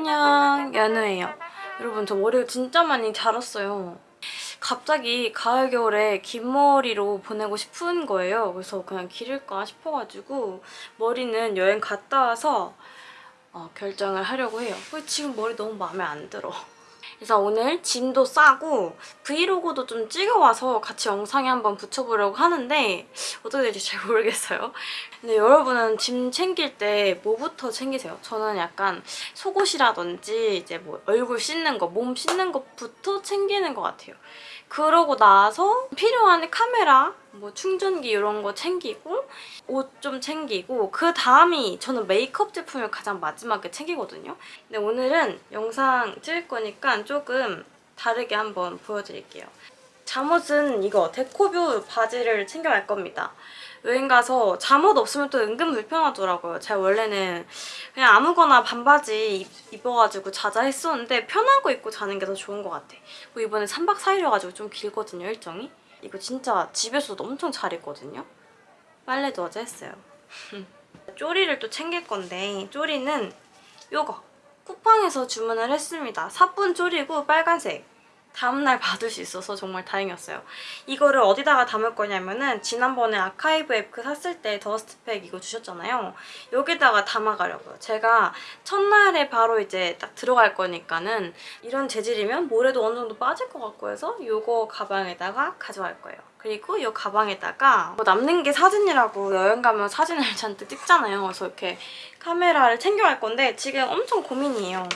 안녕 연우예요. 여러분 저 머리가 진짜 많이 자랐어요. 갑자기 가을 겨울에 긴 머리로 보내고 싶은 거예요. 그래서 그냥 기를까 싶어가지고 머리는 여행 갔다 와서 어, 결정을 하려고 해요. 지금 머리 너무 마음에 안 들어 그래서 오늘 짐도 싸고 브이로그도 좀 찍어와서 같이 영상에 한번 붙여보려고 하는데 어떻게 될지 잘 모르겠어요. 근데 여러분은 짐 챙길 때 뭐부터 챙기세요? 저는 약간 속옷이라든지 이제 뭐 얼굴 씻는 거, 몸 씻는 것부터 챙기는 것 같아요. 그러고 나서 필요한 카메라, 뭐 충전기 이런 거 챙기고 옷 좀 챙기고 그 다음이 저는 메이크업 제품을 가장 마지막에 챙기거든요. 근데 오늘은 영상 찍을 거니까 조금 다르게 한번 보여드릴게요. 잠옷은 이거 데코뷰 바지를 챙겨갈 겁니다. 여행 가서 잠옷 없으면 또 은근 불편하더라고요. 제가 원래는 그냥 아무거나 반바지 입어가지고 자자 했었는데 편한 거 입고 자는 게 더 좋은 것 같아. 뭐 이번에 3박 4일이어가지고 좀 길거든요, 일정이. 이거 진짜 집에서도 엄청 잘 입거든요. 빨래도 어제 했어요. 쪼리를 또 챙길 건데 쪼리는 요거 쿠팡에서 주문을 했습니다. 사뿐 쪼리고 빨간색. 다음날 받을 수 있어서 정말 다행이었어요. 이거를 어디다가 담을 거냐면은 지난번에 아카이브 앱크 샀을 때 더스트팩 이거 주셨잖아요. 여기다가 담아가려고요. 제가 첫날에 바로 이제 딱 들어갈 거니까는 이런 재질이면 모래도 어느 정도 빠질 것 같고 해서 이거 가방에다가 가져갈 거예요. 그리고 이 가방에다가 뭐 남는 게 사진이라고 여행 가면 사진을 잔뜩 찍잖아요. 그래서 이렇게 카메라를 챙겨갈 건데 지금 엄청 고민이에요.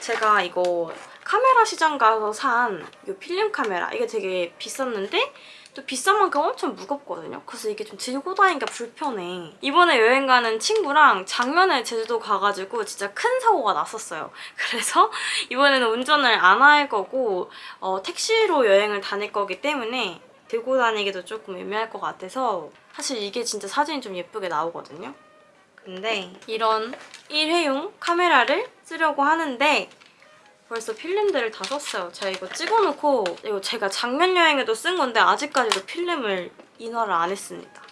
제가 이거 카메라 시장 가서 산 이 필름 카메라 이게 되게 비쌌는데 또 비싼 만큼 엄청 무겁거든요. 그래서 이게 좀 들고 다니기가 불편해. 이번에 여행 가는 친구랑 작년에 제주도 가가지고 진짜 큰 사고가 났었어요. 그래서 이번에는 운전을 안 할 거고 어, 택시로 여행을 다닐 거기 때문에 들고 다니기도 조금 애매할 것 같아서 사실 이게 진짜 사진이 좀 예쁘게 나오거든요. 근데 이런 일회용 카메라를 쓰려고 하는데 벌써 필름들을 다 썼어요. 제가 이거 찍어놓고 이거 제가 작년 여행에도 쓴 건데 아직까지도 필름을 인화를 안 했습니다.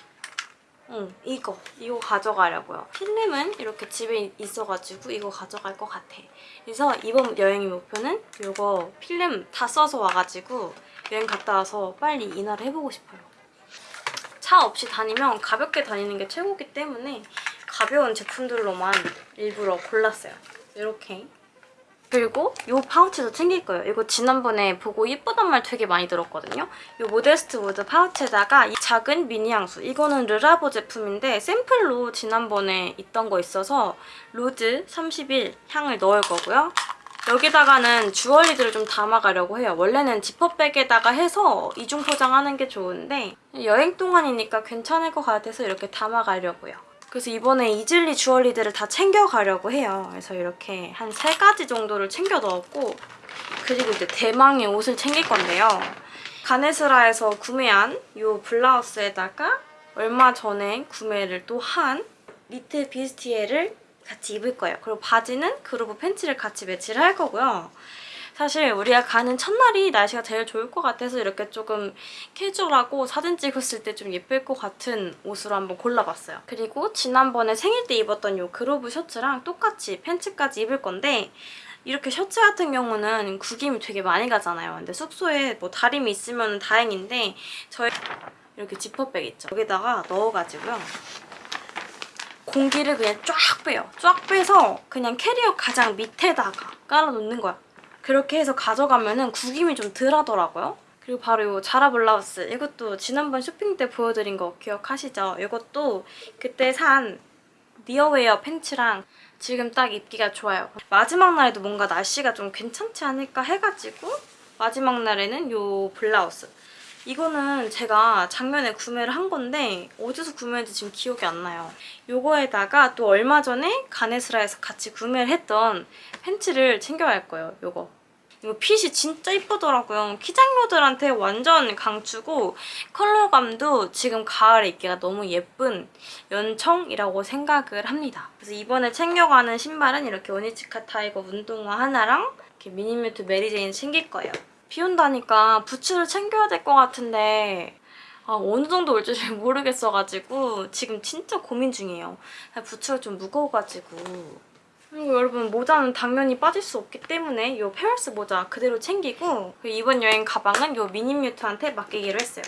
응, 이거. 이거 가져가려고요. 필름은 이렇게 집에 있어가지고 이거 가져갈 것 같아. 그래서 이번 여행의 목표는 이거 필름 다 써서 와가지고 여행 갔다 와서 빨리 인화를 해보고 싶어요. 차 없이 다니면 가볍게 다니는 게 최고기 때문에 가벼운 제품들로만 일부러 골랐어요. 이렇게 그리고 이 파우치도 챙길 거예요. 이거 지난번에 보고 예쁘단 말 되게 많이 들었거든요. 이 모데스트 우드 파우치에다가 이 작은 미니 향수. 이거는 Le Labo 제품인데 샘플로 지난번에 있던 거 있어서 Rose 31 향을 넣을 거고요. 여기다가는 주얼리들을 좀 담아가려고 해요. 원래는 지퍼백에다가 해서 이중 포장하는 게 좋은데 여행 동안이니까 괜찮을 것 같아서 이렇게 담아가려고요. 그래서 이번에 이즐리 주얼리들을 다 챙겨가려고 해요. 그래서 이렇게 한 세 가지 정도를 챙겨 넣었고 그리고 이제 대망의 옷을 챙길 건데요. 가네스라에서 구매한 이 블라우스에다가 얼마 전에 구매를 또한 리틀 비스티에를 같이 입을 거예요. 그리고 바지는 그루브 팬츠를 같이 매치를 할 거고요. 사실 우리가 가는 첫날이 날씨가 제일 좋을 것 같아서 이렇게 조금 캐주얼하고 사진 찍었을 때 좀 예쁠 것 같은 옷으로 한번 골라봤어요. 그리고 지난번에 생일 때 입었던 이 그로브 셔츠랑 똑같이 팬츠까지 입을 건데 이렇게 셔츠 같은 경우는 구김이 되게 많이 가잖아요. 근데 숙소에 뭐 다림이 있으면 다행인데 저희 이렇게 지퍼백 있죠. 여기다가 넣어가지고요. 공기를 그냥 쫙 빼요. 쫙 빼서 그냥 캐리어 가장 밑에다가 깔아놓는 거야. 그렇게 해서 가져가면 은 구김이 좀 덜 하더라고요. 그리고 바로 이 Zara 블라우스 이것도 지난번 쇼핑 때 보여드린 거 기억하시죠? 이것도 그때 산 니어웨어 팬츠랑 지금 딱 입기가 좋아요. 마지막 날에도 뭔가 날씨가 좀 괜찮지 않을까 해가지고 마지막 날에는 이 블라우스 이거는 제가 작년에 구매를 한 건데 어디서 구매했는지 지금 기억이 안 나요. 이거에다가 또 얼마 전에 가네스라에서 같이 구매를 했던 팬츠를 챙겨갈 거예요. 이거 이거 핏이 진짜 이쁘더라고요. 키작녀들한테 완전 강추고 컬러감도 지금 가을에 입기가 너무 예쁜 연청이라고 생각을 합니다. 그래서 이번에 챙겨가는 신발은 이렇게 Onitsuka Tiger 운동화 하나랑 이렇게 미니뮤트 메리제인 챙길 거예요. 비 온다니까 부츠를 챙겨야 될 것 같은데 아, 어느 정도 올지 잘 모르겠어가지고 지금 진짜 고민 중이에요. 부츠가 좀 무거워가지고 그리고 여러분 모자는 당연히 빠질 수 없기 때문에 이 페어스 모자 그대로 챙기고 그리고 이번 여행 가방은 이 미니뮤트한테 맡기기로 했어요.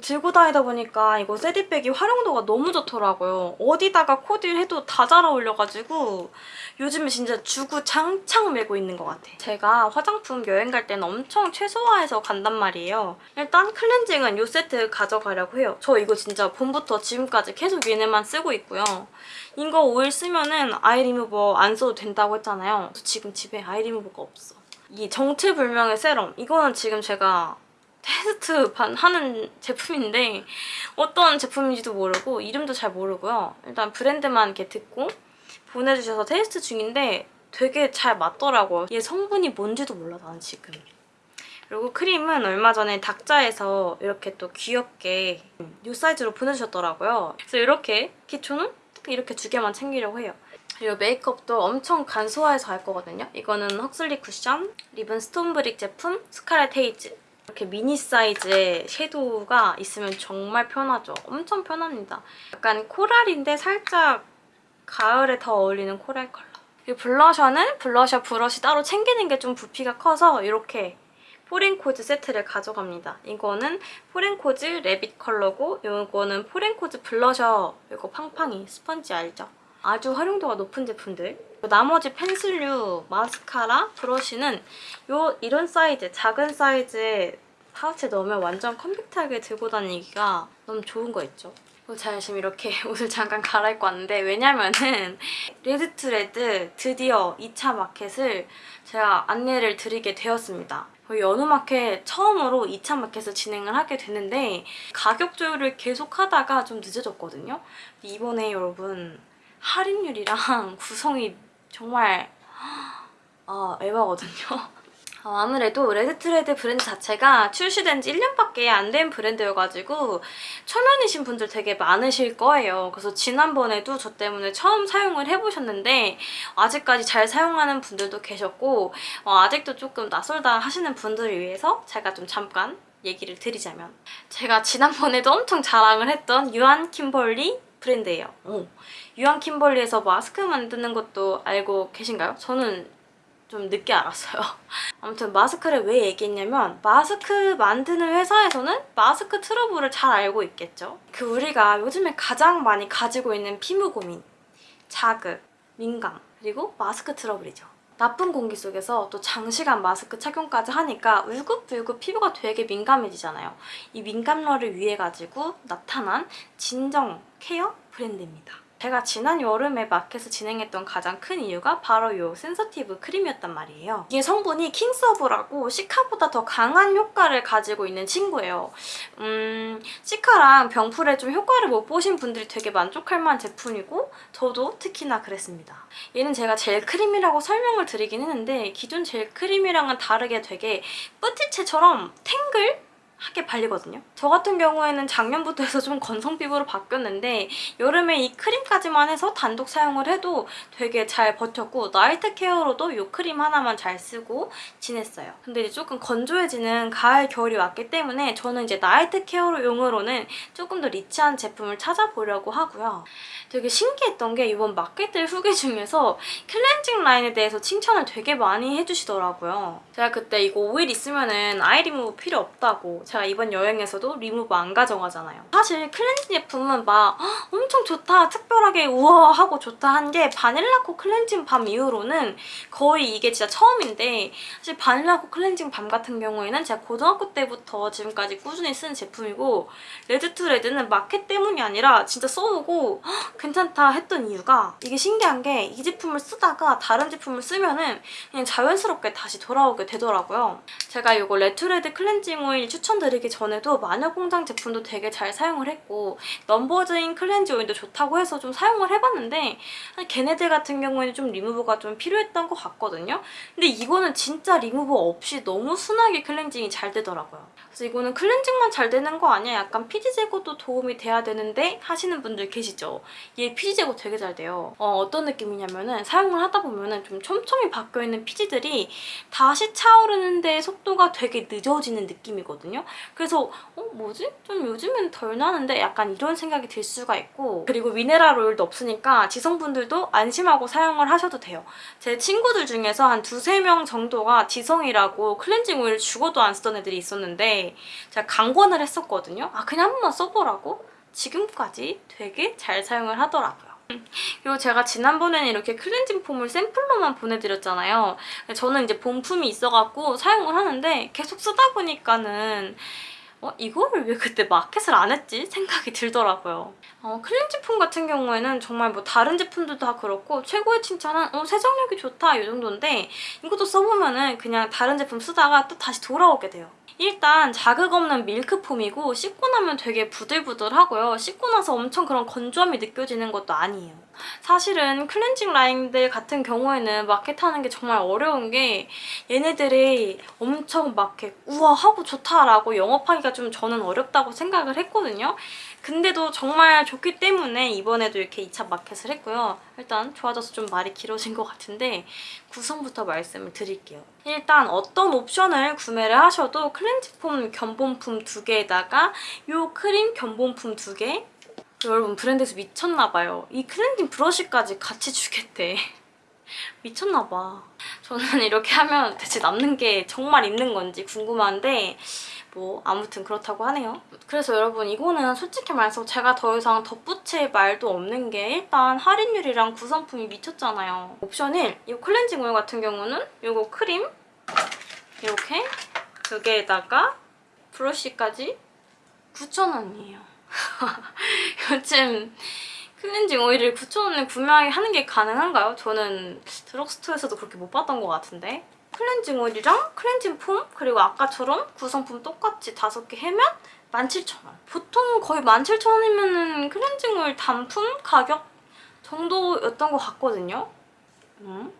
들고 다니다 보니까 이거 세디백이 활용도가 너무 좋더라고요. 어디다가 코디를 해도 다 잘 어울려가지고 요즘에 진짜 주구 장창 메고 있는 것 같아. 제가 화장품 여행 갈 때는 엄청 최소화해서 간단 말이에요. 일단 클렌징은 이 세트 가져가려고 해요. 저 이거 진짜 봄부터 지금까지 계속 얘네만 쓰고 있고요. 이거 오일 쓰면은 아이 리무버 안 써도 된다고 했잖아요. 지금 집에 아이 리무버가 없어. 이 정체불명의 세럼. 이거는 지금 제가 테스트만 하는 제품인데 어떤 제품인지도 모르고 이름도 잘 모르고요. 일단 브랜드만 이렇게 듣고 보내주셔서 테스트 중인데 되게 잘 맞더라고요. 얘 성분이 뭔지도 몰라 나는 지금. 그리고 크림은 얼마 전에 닥자에서 이렇게 또 귀엽게 이 사이즈로 보내주셨더라고요. 그래서 이렇게 기초는 이렇게 두 개만 챙기려고 해요. 그리고 메이크업도 엄청 간소화해서 할 거거든요. 이거는 Huxley 쿠션, 리븐 Stonebrick 제품, Scarlet Haze. 이렇게 미니 사이즈의 섀도우가 있으면 정말 편하죠. 엄청 편합니다. 약간 코랄인데 살짝 가을에 더 어울리는 코랄 컬러. 그리고 블러셔는 블러셔 브러쉬 따로 챙기는 게 좀 부피가 커서 이렇게 포렌코즈 세트를 가져갑니다. 이거는 포렌코즈 rabbit 컬러고 이거는 포렌코즈 블러셔 이거 팡팡이 스펀지 알죠? 아주 활용도가 높은 제품들 나머지 펜슬류, 마스카라, 브러쉬는 요 이런 사이즈, 작은 사이즈의 파우치에 넣으면 완전 컴팩트하게 들고 다니기가 너무 좋은 거 있죠? 제가 지금 이렇게 옷을 잠깐 갈아입고 왔는데 왜냐면은 레드투레드 드디어 2차 마켓을 제가 안내를 드리게 되었습니다. 거의 연우 마켓 처음으로 2차 마켓을 진행을 하게 됐는데 가격 조율을 계속 하다가 좀 늦어졌거든요. 이번에 여러분 할인율이랑 구성이 정말 아 에바거든요. 어, 아무래도 레드트레드 브랜드 자체가 출시된 지 1년밖에 안 된 브랜드여가지고 초면이신 분들 되게 많으실 거예요. 그래서 지난번에도 저 때문에 처음 사용을 해보셨는데 아직까지 잘 사용하는 분들도 계셨고 어, 아직도 조금 낯설다 하시는 분들을 위해서 제가 좀 잠깐 얘기를 드리자면 제가 지난번에도 엄청 자랑을 했던 유한 킴벌리 브랜드예요. 오. 유한 킴벌리에서 마스크 만드는 것도 알고 계신가요? 저는 좀 늦게 알았어요. 아무튼 마스크를 왜 얘기했냐면 마스크 만드는 회사에서는 마스크 트러블을 잘 알고 있겠죠. 그 우리가 요즘에 가장 많이 가지고 있는 피부 고민, 자극, 민감, 그리고 마스크 트러블이죠. 나쁜 공기 속에서 또 장시간 마스크 착용까지 하니까 울긋불긋 피부가 되게 민감해지잖아요. 이 민감러를 위해 가지고 나타난 진정 케어 브랜드입니다. 제가 지난 여름에 마켓에서 진행했던 가장 큰 이유가 바로 이 sensitive 크림이었단 말이에요. 이게 성분이 킹서브라고 시카보다 더 강한 효과를 가지고 있는 친구예요. 음, 시카랑 병풀에 좀 효과를 못 보신 분들이 되게 만족할 만한 제품이고 저도 특히나 그랬습니다. 얘는 제가 젤 크림이라고 설명을 드리긴 했는데 기존 젤 크림이랑은 다르게 되게 쁘띠첼처럼 탱글? 하게 발리거든요. 저 같은 경우에는 작년부터 해서 좀 건성 피부로 바뀌었는데 여름에 이 크림까지만 해서 단독 사용을 해도 되게 잘 버텼고 나이트 케어로도 이 크림 하나만 잘 쓰고 지냈어요. 근데 이제 조금 건조해지는 가을, 겨울이 왔기 때문에 저는 이제 나이트 케어로 용으로는 조금 더 rich한 제품을 찾아보려고 하고요. 되게 신기했던 게 이번 마켓들 후기 중에서 클렌징 라인에 대해서 칭찬을 되게 많이 해주시더라고요. 제가 그때 이거 오일 있으면 은 아이 리무브 필요 없다고 제가 이번 여행에서도 리무브 안 가져가잖아요. 사실 클렌징 제품은 막 엄청 좋다, 특별하게 우와 하고 좋다 한 게 바닐라코 클렌징 balm 이후로는 거의 이게 진짜 처음인데 사실 바닐라코 클렌징 balm 같은 경우에는 제가 고등학교 때부터 지금까지 꾸준히 쓰는 제품이고 레드투레드는 마켓 때문이 아니라 진짜 써보고 괜찮다 했던 이유가 이게 신기한 게 이 제품을 쓰다가 다른 제품을 쓰면 은 그냥 자연스럽게 다시 돌아오게 되더라고요. 제가 이거 레드투레드 클렌징 오일 추천 드리기 전에도 마녀공장 제품도 되게 잘 사용을 했고 넘버즈인 클렌징 오일도 좋다고 해서 좀 사용을 해봤는데 걔네들 같은 경우에는 좀 리무버가 좀 필요했던 것 같거든요. 근데 이거는 진짜 리무버 없이 너무 순하게 클렌징이 잘 되더라고요. 그래서 이거는 클렌징만 잘 되는 거 아니야? 약간 피지 제거도 도움이 돼야 되는데 하시는 분들 계시죠? 얘 피지 제거 되게 잘 돼요. 어, 떤 느낌이냐면은 사용을 하다 보면은 좀 촘촘히 박혀있는 피지들이 다시 차오르는데 속도가 되게 늦어지는 느낌이거든요. 그래서 어 뭐지? 좀 요즘엔 덜 나는데 약간 이런 생각이 들 수가 있고 그리고 미네랄 오일도 없으니까 지성분들도 안심하고 사용을 하셔도 돼요. 제 친구들 중에서 한 두세 명 정도가 지성이라고 클렌징 오일 죽어도 안 쓰던 애들이 있었는데 제가 강권을 했었거든요. 아 그냥 한 번만 써보라고? 지금까지 되게 잘 사용을 하더라고요. 그리고 제가 지난번에는 이렇게 클렌징 폼을 샘플로만 보내드렸잖아요. 저는 이제 본품이 있어갖고 사용을 하는데 계속 쓰다 보니까는 어, 이거를 왜 그때 마켓을 안 했지? 생각이 들더라고요. 어, 클렌징 폼 같은 경우에는 정말 뭐 다른 제품들도 다 그렇고 최고의 칭찬은 어, 세정력이 좋다 이 정도인데 이것도 써보면 은 그냥 다른 제품 쓰다가 또 다시 돌아오게 돼요. 일단 자극 없는 밀크폼이고 씻고 나면 되게 부들부들하고요. 씻고 나서 엄청 그런 건조함이 느껴지는 것도 아니에요. 사실은 클렌징 라인들 같은 경우에는 마켓하는 게 정말 어려운 게 얘네들이 엄청 막 이렇게 우와 하고 좋다라고 영업하기가 좀 저는 어렵다고 생각을 했거든요. 근데도 정말 좋기 때문에 이번에도 이렇게 2차 마켓을 했고요. 일단 좋아져서 좀 말이 길어진 것 같은데 구성부터 말씀을 드릴게요. 일단 어떤 옵션을 구매를 하셔도 클렌징 폼 견본품 두 개에다가 이 크림 견본품 두 개, 여러분 브랜드에서 미쳤나봐요. 이 클렌징 브러쉬까지 같이 주겠대. 미쳤나봐. 저는 이렇게 하면 대체 남는 게 정말 있는 건지 궁금한데 뭐 아무튼 그렇다고 하네요. 그래서 여러분 이거는 솔직히 말해서 제가 더 이상 덧붙일 말도 없는 게 일단 할인율이랑 구성품이 미쳤잖아요. 옵션 1, 이 클렌징 오일 같은 경우는 이거 크림 이렇게 두 개에다가 브러쉬까지 9,000원이에요. 요즘 클렌징 오일을 9,000원에 구매하는 게 가능한가요? 저는 드럭스토어에서도 그렇게 못 봤던 것 같은데 클렌징 오일이랑 클렌징 폼 그리고 아까처럼 구성품 똑같이 다섯 개 해면 17,000원 보통 거의 17,000원이면 클렌징 오일 단품 가격 정도였던 것 같거든요 음.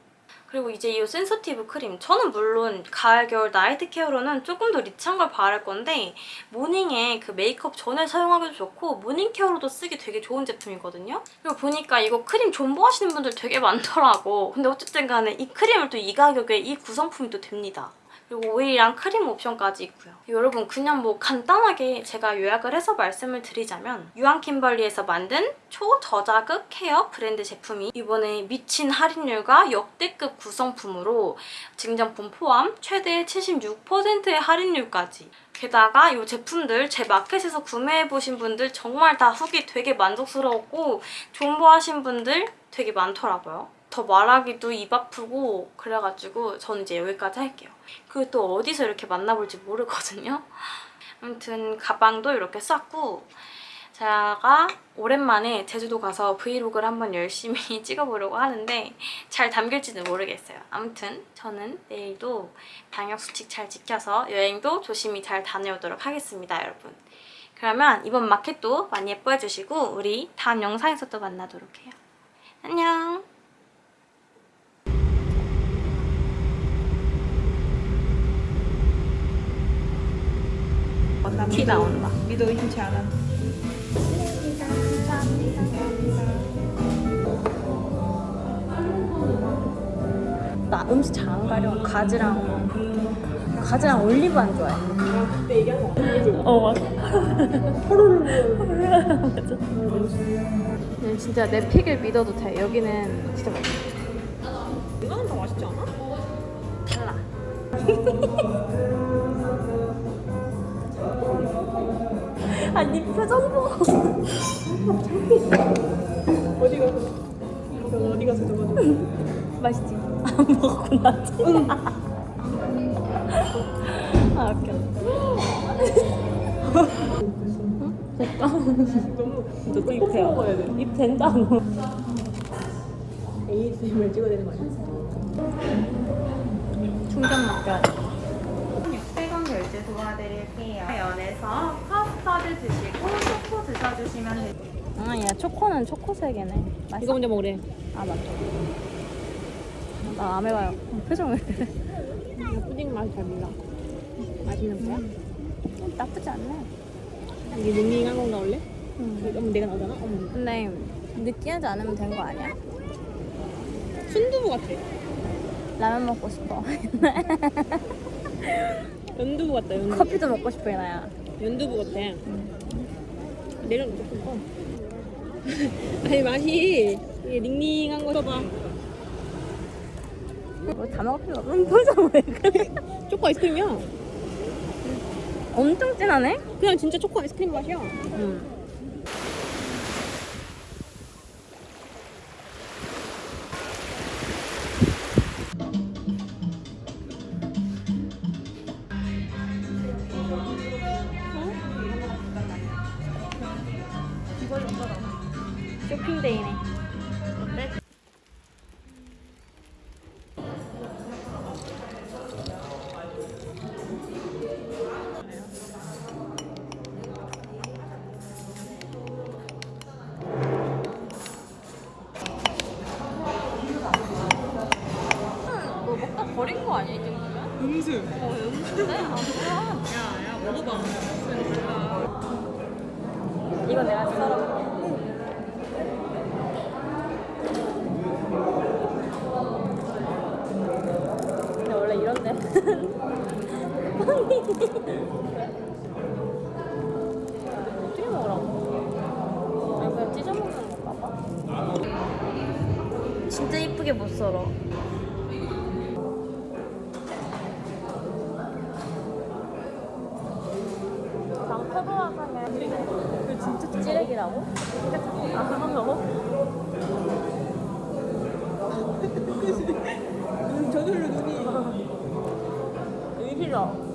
그리고 이제 이 sensitive 크림 저는 물론 가을, 겨울 나이트 케어로는 조금 더 rich한 걸 바를 건데 morning에 그 메이크업 전에 사용하기도 좋고 morning 케어로도 쓰기 되게 좋은 제품이거든요. 그리고 보니까 이거 크림 존버하시는 분들 되게 많더라고. 근데 어쨌든 간에 이 크림을 또 이 가격에 이 구성품이 또 됩니다. 그리고 오일이랑 크림 옵션까지 있고요. 여러분 그냥 뭐 간단하게 제가 요약을 해서 말씀을 드리자면 유한킴벌리에서 만든 초저자극 케어 브랜드 제품이 이번에 미친 할인율과 역대급 구성품으로 증정품 포함 최대 76%의 할인율까지 게다가 이 제품들 제 마켓에서 구매해보신 분들 정말 다 후기 되게 만족스러웠고 존버하신 분들 되게 많더라고요. 더 말하기도 입 아프고 그래가지고 저는 이제 여기까지 할게요. 그리고 또 어디서 이렇게 만나볼지 모르거든요. 아무튼 가방도 이렇게 쌌고 제가 오랜만에 제주도 가서 브이로그를 한번 열심히 찍어보려고 하는데 잘 담길지는 모르겠어요. 아무튼 저는 내일도 방역수칙 잘 지켜서 여행도 조심히 잘 다녀오도록 하겠습니다, 여러분. 그러면 이번 마켓도 많이 예뻐해주시고 우리 다음 영상에서 또 만나도록 해요. 안녕! 티 나온다. 믿어 의심치 않아. 나 음식 잘 안 가려. 가지랑 가지랑 올리브 안 좋아해. 그때 얘기한 거 아니야? 어 맞아. 맞아. 음, 진짜 내 픽을 믿어도 돼. 여기는 진짜 맛있어. 이거는 더 맛있지 않아? 달라. 표정 봐. 어디 가서 너 어디 가서 저거 맛있지? 안 먹고 나지? 아 웃겨. 됐다. 너무 너도 입. 먹어야 돼. 입 된다고. ASMR 찍어야 되는 거 아니야? 600원 결제 도와드릴게요. 연에서 커스터드 드시고 초코 드셔주시면 됩니다. 아, 야 초코는 초코색이네. 맛있어. 이거 먼저 먹으래. 아 맞다. 나안 해봐요. 표정을. 이거 푸딩 맛이 잘 몰라. 맛있는 거야? 나쁘지 않네. 이게 밍밍한 건가 원래? 음. 그럼 내가 나오잖아? 어머. 근데 느끼하지 않으면 된 거 아니야? 순두부 같아. 라면 먹고 싶어. 연두부 같다 연두부 커피도 먹고 싶어 나야. 연두부 같아 내려놓고 싶어 아니 맛이 닝닝한 거 써봐 뭐다 먹을 필요 없는 표정 왜 그래? 초코 아이스크림이야 엄청 진하네. 그냥 진짜 초코 아이스크림 맛이야 응. 진짜 이쁘게 못 썰어. 그 진짜 찌레기라고? 아, 너무? 저절로 눈이 의리라.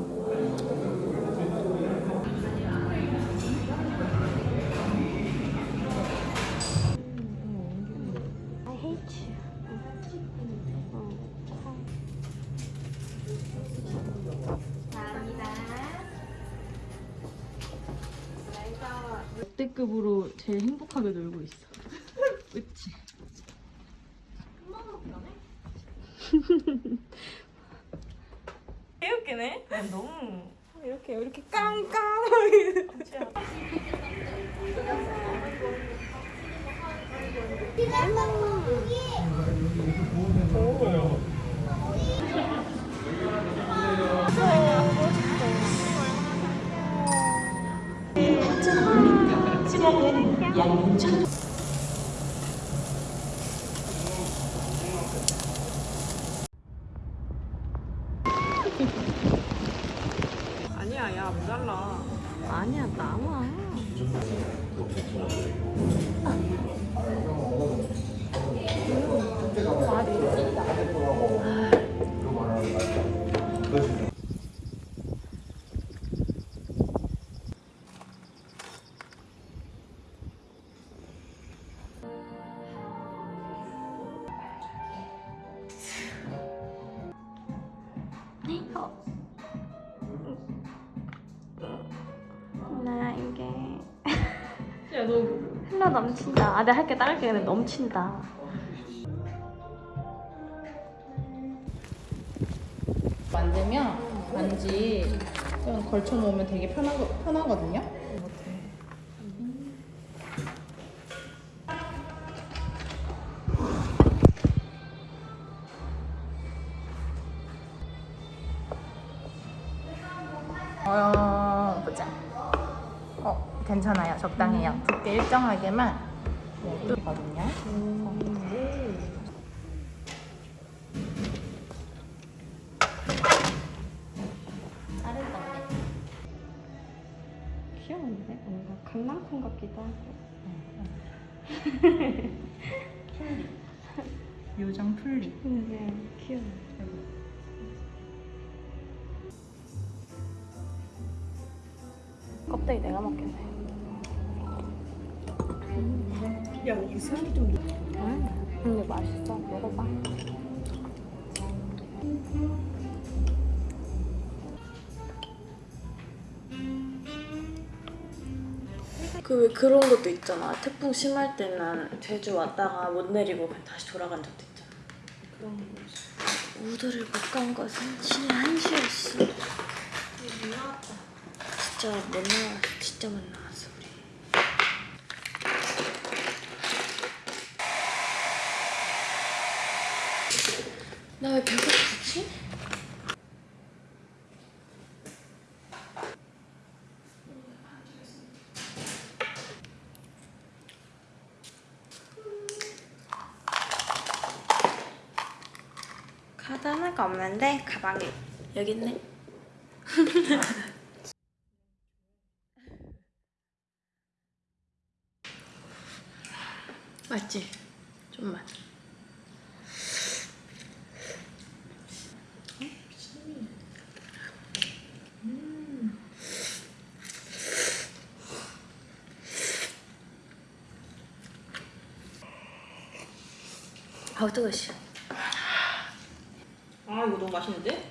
역대급으로 제일 행복하게 놀고 있어. 그치? 개웃기네? 너무 이렇게 이렇게 깡깡 하게 아니야 야 모자라 아니야 나와. 나 야너 흘러 넘친다. 아, 내가 할게 따를게. 근데 넘친다. 만들면 반지 좀 걸쳐 놓으면 되게 편하, 편하거든요. 두께 일정하게만 네, 뚫거든요. 자를 건데. 귀여운데? 뭔가 강낭콩 같기도 하고. 요정 풀리. 네, 귀여워. 껍데기 내가 먹겠네. 야 이상이 좀 음, 근데 맛있어. 먹어봐. 그왜 그런 것도 있잖아. 태풍 심할 때는 제주 왔다가 못 내리고 그냥 다시 돌아간 적도 있잖아. 그런 거. 우도를 못 간 것은 신의 한수였어. 진짜 못 나왔어. 진짜 못 나왔어 나 왜 배가 부르지? 카드 하나가 없는데 가방에 여기 있네 맞지? 좀만 씨. 아 이거 너무 맛있는데?